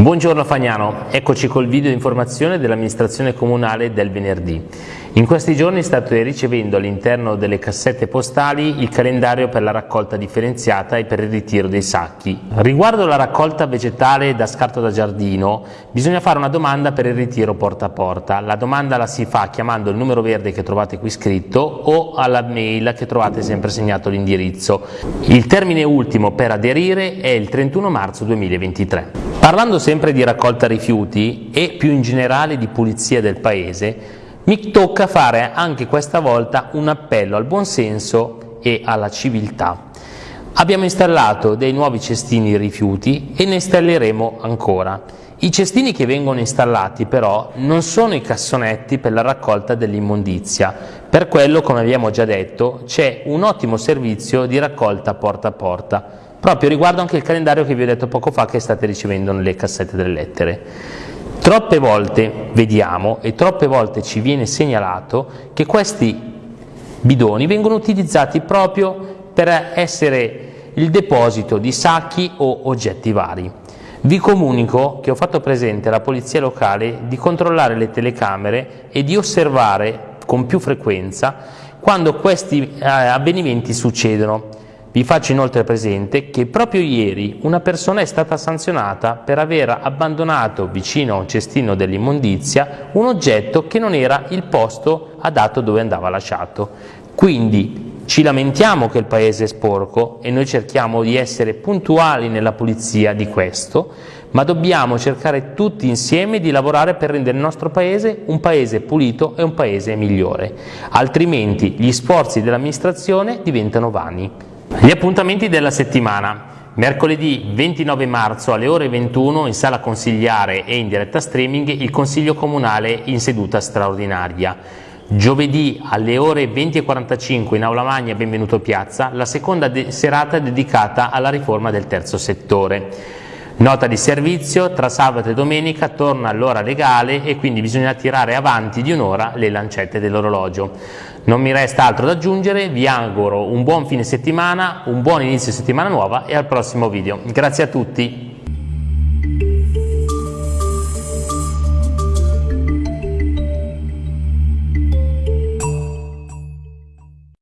Buongiorno Fagnano, eccoci col video di informazione dell'amministrazione comunale del venerdì. In questi giorni state ricevendo all'interno delle cassette postali il calendario per la raccolta differenziata e per il ritiro dei sacchi. Riguardo la raccolta vegetale da scarto da giardino, bisogna fare una domanda per il ritiro porta a porta. La domanda la si fa chiamando il numero verde che trovate qui scritto o alla mail che trovate sempre segnato l'indirizzo. Il termine ultimo per aderire è il 31 marzo 2023. Parlando sempre di raccolta rifiuti e più in generale di pulizia del paese, mi tocca fare anche questa volta un appello al buonsenso e alla civiltà. Abbiamo installato dei nuovi cestini rifiuti e ne installeremo ancora. I cestini che vengono installati però non sono i cassonetti per la raccolta dell'immondizia, per quello come abbiamo già detto c'è un ottimo servizio di raccolta porta a porta, proprio riguardo anche il calendario che vi ho detto poco fa che state ricevendo nelle cassette delle lettere. Troppe volte vediamo e troppe volte ci viene segnalato che questi bidoni vengono utilizzati proprio per essere il deposito di sacchi o oggetti vari. Vi comunico che ho fatto presente alla Polizia Locale di controllare le telecamere e di osservare con più frequenza quando questi eh, avvenimenti succedono vi faccio inoltre presente che proprio ieri una persona è stata sanzionata per aver abbandonato vicino a un cestino dell'immondizia un oggetto che non era il posto adatto dove andava lasciato. Quindi ci lamentiamo che il paese è sporco e noi cerchiamo di essere puntuali nella pulizia di questo, ma dobbiamo cercare tutti insieme di lavorare per rendere il nostro paese un paese pulito e un paese migliore, altrimenti gli sforzi dell'amministrazione diventano vani. Gli appuntamenti della settimana. Mercoledì 29 marzo alle ore 21 in sala consigliare e in diretta streaming il Consiglio Comunale in seduta straordinaria. Giovedì alle ore 20.45 in Aula Magna Benvenuto Piazza la seconda de serata dedicata alla riforma del terzo settore. Nota di servizio, tra sabato e domenica torna l'ora legale e quindi bisogna tirare avanti di un'ora le lancette dell'orologio. Non mi resta altro da aggiungere, vi auguro un buon fine settimana, un buon inizio settimana nuova e al prossimo video. Grazie a tutti!